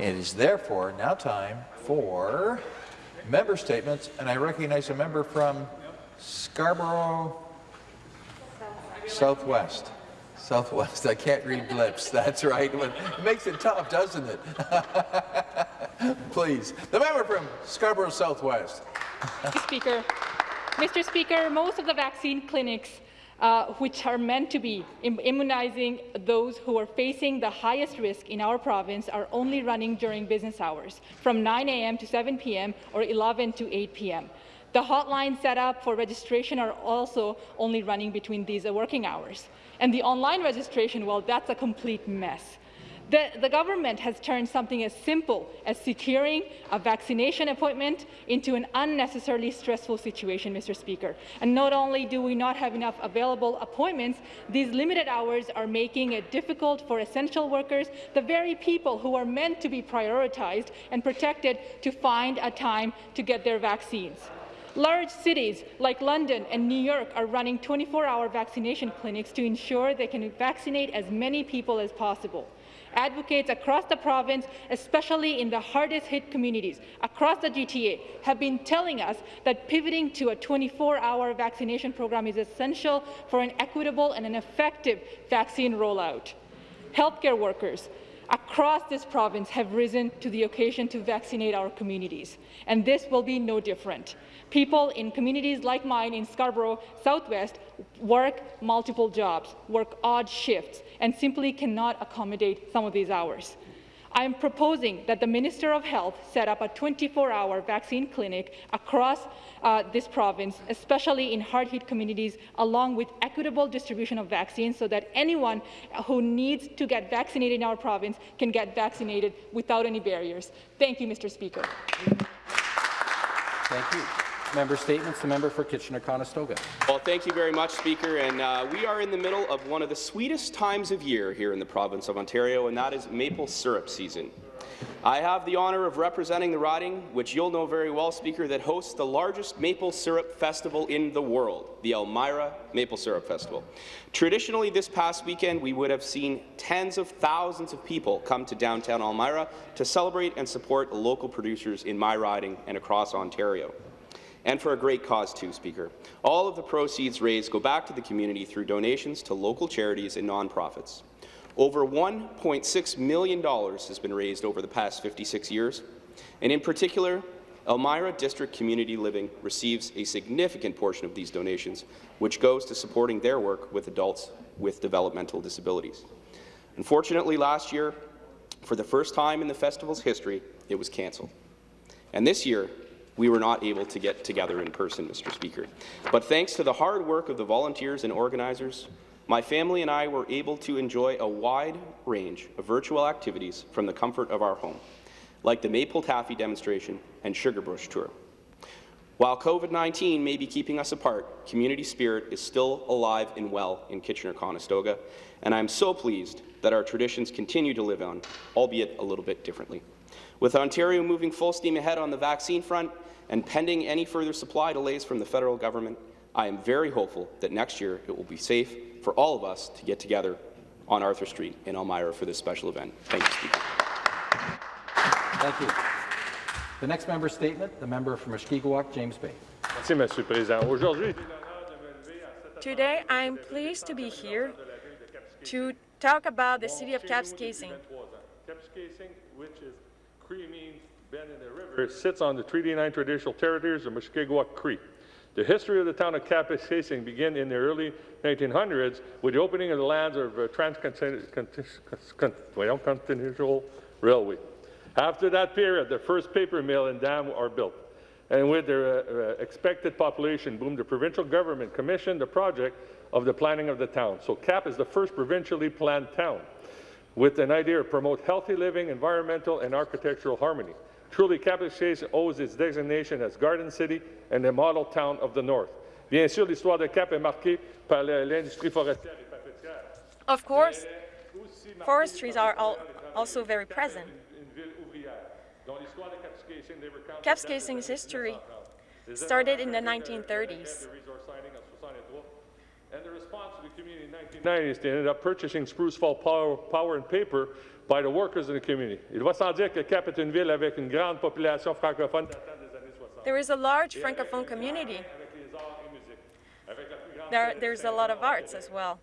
It is therefore now time for member statements, and I recognize a member from Scarborough Southwest. Southwest. I can't read lips. That's right. It makes it tough, doesn't it? Please. The member from Scarborough Southwest. Mr. Speaker, Mr. Speaker, most of the vaccine clinics uh, which are meant to be immunizing those who are facing the highest risk in our province are only running during business hours, from 9 a.m. to 7 p.m. or 11 to 8 p.m. The hotline set up for registration are also only running between these working hours. And the online registration, well, that's a complete mess. The, the, government has turned something as simple as securing a vaccination appointment into an unnecessarily stressful situation, Mr. Speaker. And not only do we not have enough available appointments, these limited hours are making it difficult for essential workers, the very people who are meant to be prioritized and protected, to find a time to get their vaccines. Large cities like London and New York are running 24-hour vaccination clinics to ensure they can vaccinate as many people as possible. Advocates across the province, especially in the hardest-hit communities across the GTA, have been telling us that pivoting to a 24-hour vaccination program is essential for an equitable and an effective vaccine rollout. Healthcare workers, across this province have risen to the occasion to vaccinate our communities, and this will be no different. People in communities like mine in Scarborough Southwest work multiple jobs, work odd shifts, and simply cannot accommodate some of these hours. I am proposing that the Minister of Health set up a 24-hour vaccine clinic across uh, this province, especially in hard-hit communities, along with equitable distribution of vaccines so that anyone who needs to get vaccinated in our province can get vaccinated without any barriers. Thank you, Mr. Speaker. Thank you. Member statements. The member for Kitchener-Conestoga. Well, thank you very much, Speaker. And uh, we are in the middle of one of the sweetest times of year here in the province of Ontario, and that is maple syrup season. I have the honour of representing the riding, which you'll know very well, Speaker, that hosts the largest maple syrup festival in the world, the Elmira Maple Syrup Festival. Traditionally, this past weekend, we would have seen tens of thousands of people come to downtown Elmira to celebrate and support local producers in my riding and across Ontario and for a great cause too, Speaker. All of the proceeds raised go back to the community through donations to local charities and nonprofits. Over $1.6 million has been raised over the past 56 years, and in particular, Elmira District Community Living receives a significant portion of these donations, which goes to supporting their work with adults with developmental disabilities. Unfortunately, last year, for the first time in the festival's history, it was cancelled. And this year, we were not able to get together in person, Mr. Speaker. But thanks to the hard work of the volunteers and organizers, my family and I were able to enjoy a wide range of virtual activities from the comfort of our home, like the Maple Taffy demonstration and Sugar Bush tour. While COVID-19 may be keeping us apart, community spirit is still alive and well in Kitchener-Conestoga, and I'm so pleased that our traditions continue to live on, albeit a little bit differently. With Ontario moving full steam ahead on the vaccine front, and pending any further supply delays from the federal government, I am very hopeful that next year it will be safe for all of us to get together on Arthur Street in Elmira for this special event. Thank you, Speaker. Thank you. The next member statement, the member from Mushkegowuk, James Bay. Merci, Monsieur le Président. Today, I am pleased to be here to talk about the city of Kapuskasing. Kapuskasing, which is Cree means bend in the river, sits on the Treaty 9 traditional territories of Mushkegowuk Cree. The history of the town of Kapuskasing began in the early 1900s with the opening of the lands of uh, Transcontinental Railway. After that period, the first paper mill and dam are built. And with the uh, uh, expected population boom, the provincial government commissioned the project of the planning of the town. So CAP is the first provincially planned town with an idea to promote healthy living, environmental and architectural harmony. Truly, Cap-Chase owes its designation as Garden City and the model town of the North. Bien sûr, l'histoire de Cap est marquée par l'industrie forestière et papetière. Of course, forestries are al also very present. Kapuskasing's history started in the 1930s. And the response to the community in 1990s, they ended up purchasing Spruce Fall Power, Power and Paper by the workers in the community. Il va sans dire que Cap est une ville avec une grande population francophone datant des années 60. There is a large francophone community. Avec les arts et musique. Avec la plus grande There, there's a lot of arts as well.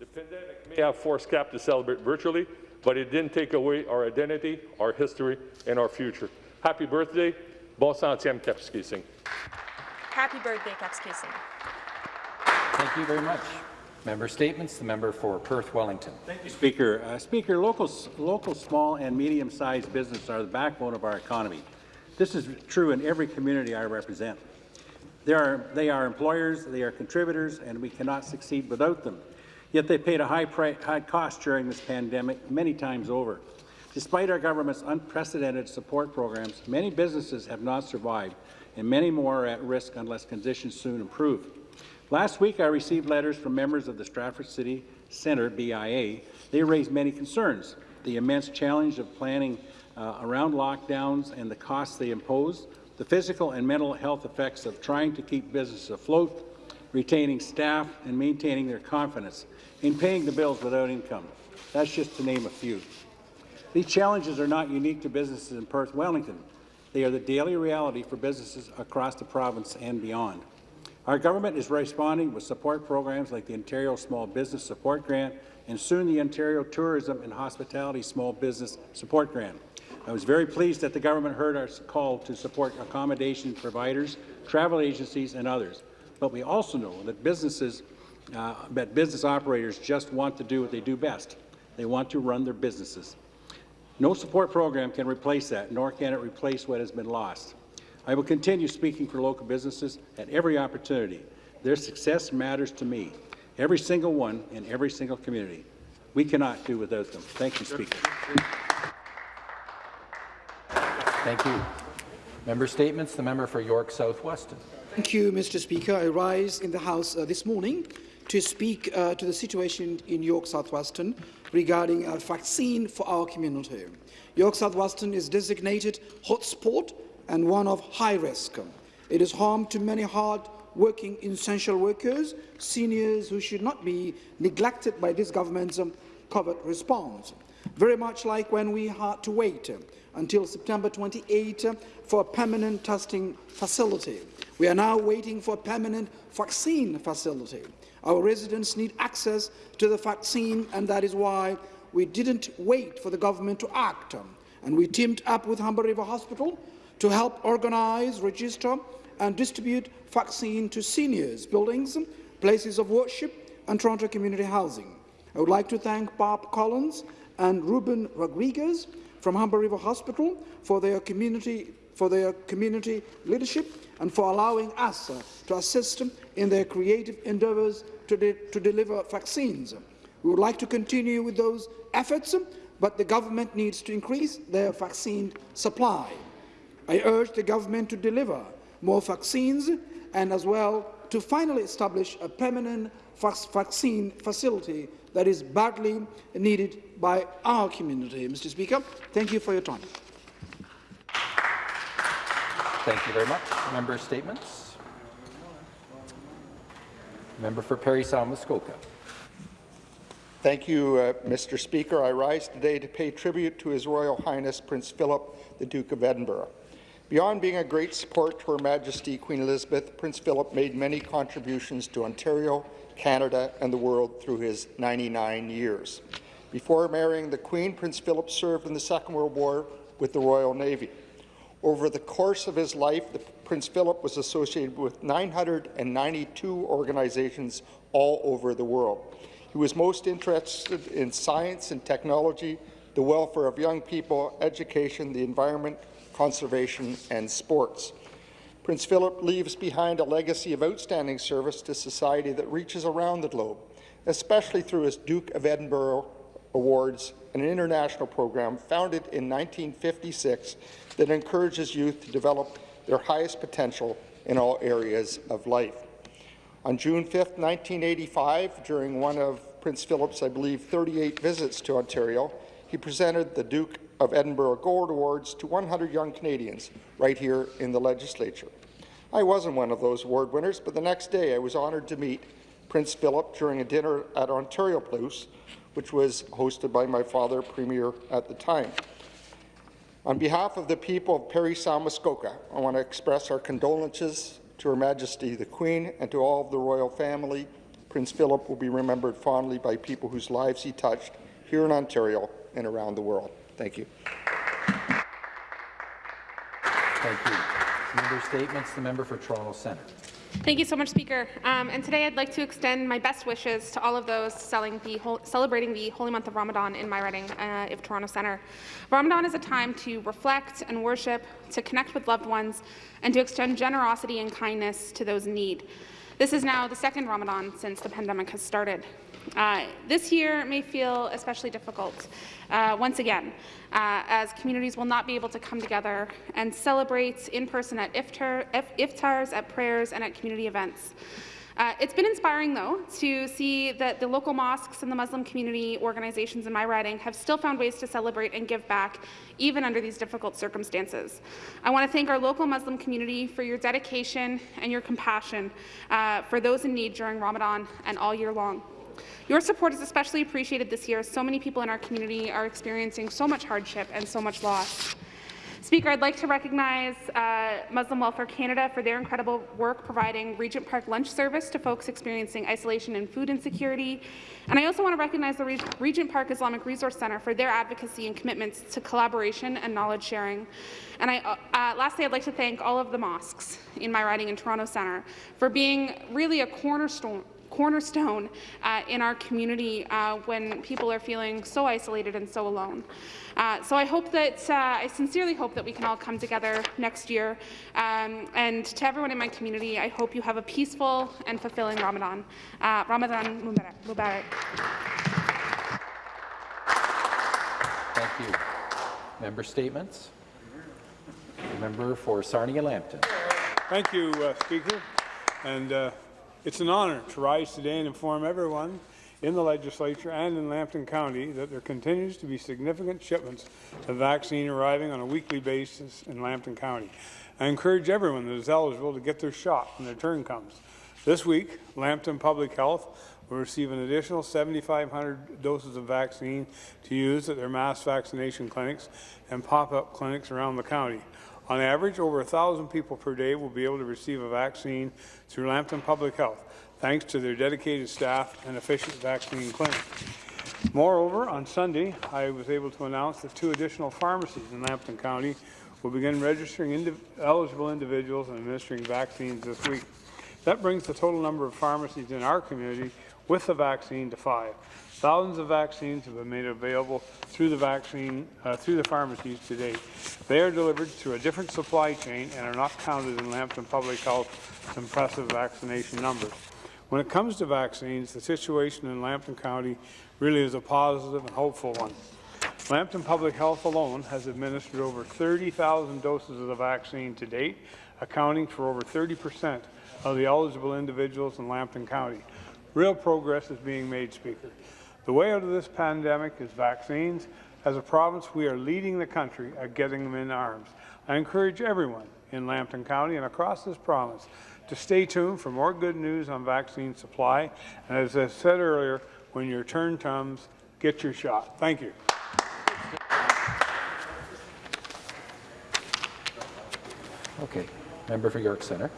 The pandemic may have forced CAP to celebrate virtually, but it didn't take away our identity, our history, and our future. Happy birthday. Bon centième Kapuskasing. Happy birthday, Kapuskasing. Thank you very much. Member statements. The member for Perth Wellington. Thank you, Speaker. Uh, Speaker, local, local small and medium-sized businesses are the backbone of our economy. This is true in every community I represent. They are, they are employers, they are contributors, and we cannot succeed without them. Yet they paid a high, high cost during this pandemic many times over. Despite our government's unprecedented support programs, many businesses have not survived, and many more are at risk unless conditions soon improve. Last week, I received letters from members of the Stratford City Centre, BIA. They raised many concerns. The immense challenge of planning uh, around lockdowns and the costs they impose, the physical and mental health effects of trying to keep businesses afloat, retaining staff and maintaining their confidence, in paying the bills without income. That's just to name a few. These challenges are not unique to businesses in Perth Wellington. They are the daily reality for businesses across the province and beyond. Our government is responding with support programs like the Ontario Small Business Support Grant and soon the Ontario Tourism and Hospitality Small Business Support Grant. I was very pleased that the government heard our call to support accommodation providers, travel agencies and others. But we also know that businesses, uh, that business operators just want to do what they do best. They want to run their businesses. No support program can replace that, nor can it replace what has been lost. I will continue speaking for local businesses at every opportunity. Their success matters to me, every single one in every single community. We cannot do without them. Thank you, Speaker. Thank you. Member statements. The member for York South Weston. Thank you, Mr. Speaker. I rise in the House uh, this morning to speak uh, to the situation in York South Weston regarding a vaccine for our community. York South Weston is designated hotspot and one of high risk. It is home to many hard-working essential workers, seniors who should not be neglected by this government's um, COVID response. Very much like when we had to wait um, until September 28 um, for a permanent testing facility. We are now waiting for a permanent vaccine facility. Our residents need access to the vaccine, and that is why we didn't wait for the government to act. And we teamed up with Humber River Hospital to help organize, register, and distribute vaccine to seniors, buildings, places of worship, and Toronto community housing. I would like to thank Bob Collins and Ruben Rodriguez from Humber River Hospital for their community for their community leadership and for allowing us to assist them in their creative endeavours to, de to deliver vaccines. We would like to continue with those efforts, but the government needs to increase their vaccine supply. I urge the government to deliver more vaccines and as well to finally establish a permanent vaccine facility that is badly needed by our community. Mr. Speaker, thank you for your time. Thank you very much. Member statements. Member for Parry Sound Muskoka. Thank you, uh, Mr. Speaker. I rise today to pay tribute to His Royal Highness Prince Philip, the Duke of Edinburgh. Beyond being a great support to Her Majesty Queen Elizabeth, Prince Philip made many contributions to Ontario, Canada, and the world through his 99 years. Before marrying the Queen, Prince Philip served in the Second World War with the Royal Navy. Over the course of his life, Prince Philip was associated with 992 organizations all over the world. He was most interested in science and technology, the welfare of young people, education, the environment, conservation, and sports. Prince Philip leaves behind a legacy of outstanding service to society that reaches around the globe, especially through his Duke of Edinburgh Awards, an international program founded in 1956 that encourages youth to develop their highest potential in all areas of life. On June 5, 1985, during one of Prince Philip's, I believe, 38 visits to Ontario, he presented the Duke of Edinburgh Gold Awards to 100 young Canadians right here in the legislature. I wasn't one of those award winners, but the next day I was honoured to meet Prince Philip during a dinner at Ontario Place, which was hosted by my father, Premier at the time. On behalf of the people of Parry Sound Muskoka, I want to express our condolences to Her Majesty the Queen and to all of the royal family. Prince Philip will be remembered fondly by people whose lives he touched here in Ontario and around the world. Thank you. Thank you. Member statements. The member for Toronto Centre. Thank you so much, Speaker. Um, and today I'd like to extend my best wishes to all of those the celebrating the holy month of Ramadan in my riding uh, of Toronto Centre. Ramadan is a time to reflect and worship, to connect with loved ones, and to extend generosity and kindness to those in need. This is now the second Ramadan since the pandemic has started. Uh, this year may feel especially difficult uh, once again, uh, as communities will not be able to come together and celebrate in person at iftar, iftars, at prayers, and at community events. Uh, it's been inspiring, though, to see that the local mosques and the Muslim community organizations in my riding have still found ways to celebrate and give back, even under these difficult circumstances. I want to thank our local Muslim community for your dedication and your compassion uh, for those in need during Ramadan and all year long. Your support is especially appreciated this year as so many people in our community are experiencing so much hardship and so much loss. Speaker, I'd like to recognize uh, Muslim Welfare Canada for their incredible work providing Regent Park lunch service to folks experiencing isolation and food insecurity. And I also want to recognize the Regent Park Islamic Resource Centre for their advocacy and commitments to collaboration and knowledge sharing. And I, uh, uh, lastly, I'd like to thank all of the mosques in my riding in Toronto Centre for being really a cornerstone cornerstone uh, in our community uh, when people are feeling so isolated and so alone. Uh, so I hope that, uh, I sincerely hope that we can all come together next year. Um, and to everyone in my community, I hope you have a peaceful and fulfilling Ramadan. Uh, Ramadan Mubarak. Thank you. Member statements. The member for Sarnia-Lambton. Thank you, uh, Speaker. And it's an honour to rise today and inform everyone in the legislature and in Lambton County that there continues to be significant shipments of vaccine arriving on a weekly basis in Lambton County. I encourage everyone that is eligible to get their shot when their turn comes. This week, Lambton Public Health will receive an additional 7,500 doses of vaccine to use at their mass vaccination clinics and pop-up clinics around the county. On average, over 1,000 people per day will be able to receive a vaccine through Lambton Public Health, thanks to their dedicated staff and efficient vaccine clinic. Moreover, on Sunday, I was able to announce that two additional pharmacies in Lambton County will begin registering indiv eligible individuals and administering vaccines this week. That brings the total number of pharmacies in our community with the vaccine to five. Thousands of vaccines have been made available through the vaccine uh, through the pharmacies to date. They are delivered through a different supply chain and are not counted in Lambton Public Health's impressive vaccination numbers. When it comes to vaccines, the situation in Lambton County really is a positive and hopeful one. Lambton Public Health alone has administered over 30,000 doses of the vaccine to date, accounting for over 30 percent of the eligible individuals in Lambton County. Real progress is being made, Speaker. The way out of this pandemic is vaccines. As a province, we are leading the country at getting them in arms. I encourage everyone in Lambton County and across this province to stay tuned for more good news on vaccine supply. And as I said earlier, when your turn comes, get your shot. Thank you. Okay. Member for York Centre.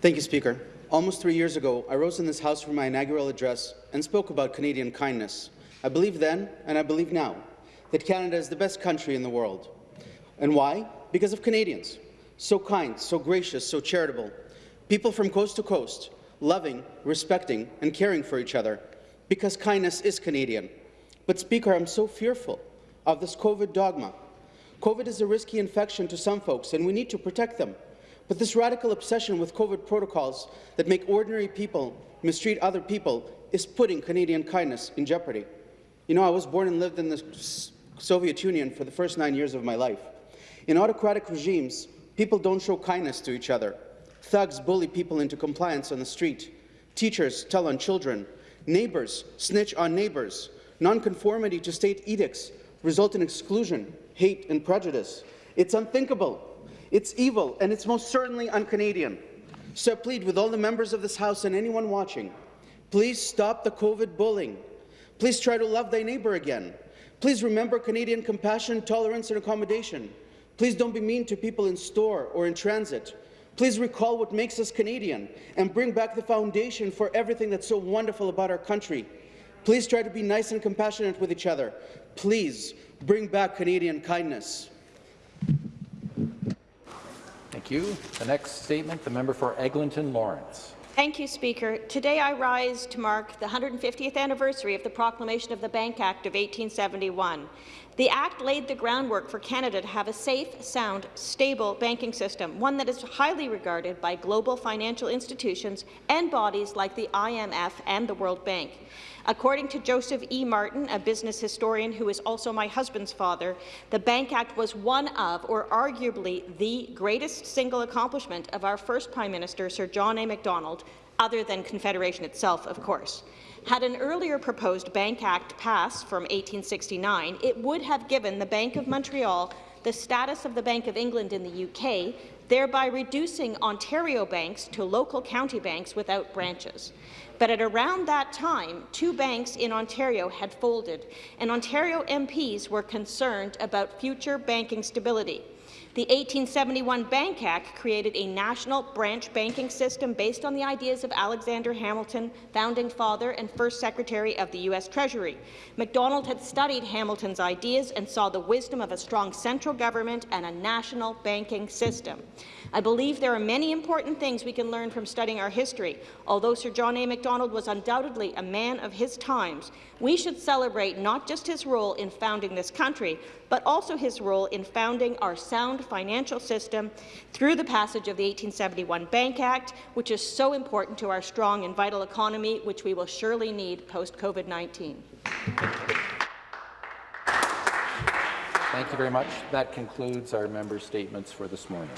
Thank you, Speaker. Almost three years ago, I rose in this House for my inaugural address and spoke about Canadian kindness. I believed then, and I believe now, that Canada is the best country in the world. And why? Because of Canadians. So kind, so gracious, so charitable. People from coast to coast, loving, respecting, and caring for each other. Because kindness is Canadian. But, Speaker, I'm so fearful of this COVID dogma. COVID is a risky infection to some folks, and we need to protect them. But this radical obsession with COVID protocols that make ordinary people mistreat other people is putting Canadian kindness in jeopardy. You know, I was born and lived in the Soviet Union for the first nine years of my life. In autocratic regimes, people don't show kindness to each other. Thugs bully people into compliance on the street. Teachers tell on children. Neighbors snitch on neighbors. Nonconformity to state edicts result in exclusion, hate, and prejudice. It's unthinkable it's evil, and it's most certainly un-Canadian. So I plead with all the members of this House and anyone watching Please stop the COVID bullying. Please try to love thy neighbour again. Please remember Canadian compassion, tolerance, and accommodation. Please don't be mean to people in store or in transit. Please recall what makes us Canadian and bring back the foundation for everything that's so wonderful about our country. Please try to be nice and compassionate with each other. Please bring back Canadian kindness. Thank you. The next statement, the member for Eglinton Lawrence. Thank you, Speaker. Today I rise to mark the 150th anniversary of the proclamation of the Bank Act of 1871. The Act laid the groundwork for Canada to have a safe, sound, stable banking system, one that is highly regarded by global financial institutions and bodies like the IMF and the World Bank. According to Joseph E. Martin, a business historian who is also my husband's father, the Bank Act was one of, or arguably the greatest single accomplishment of our first Prime Minister, Sir John A. Macdonald, other than Confederation itself, of course. Had an earlier proposed Bank Act passed from 1869, it would have given the Bank of Montreal the status of the Bank of England in the UK, thereby reducing Ontario banks to local county banks without branches. But at around that time, two banks in Ontario had folded, and Ontario MPs were concerned about future banking stability. The 1871 Bank Act created a national branch banking system based on the ideas of Alexander Hamilton, founding father and first secretary of the U.S. Treasury. Macdonald had studied Hamilton's ideas and saw the wisdom of a strong central government and a national banking system. I believe there are many important things we can learn from studying our history. Although Sir John A. Macdonald was undoubtedly a man of his times, we should celebrate not just his role in founding this country, but also his role in founding our sound financial system through the passage of the 1871 Bank Act, which is so important to our strong and vital economy, which we will surely need post-COVID-19. Thank you very much. That concludes our member statements for this morning.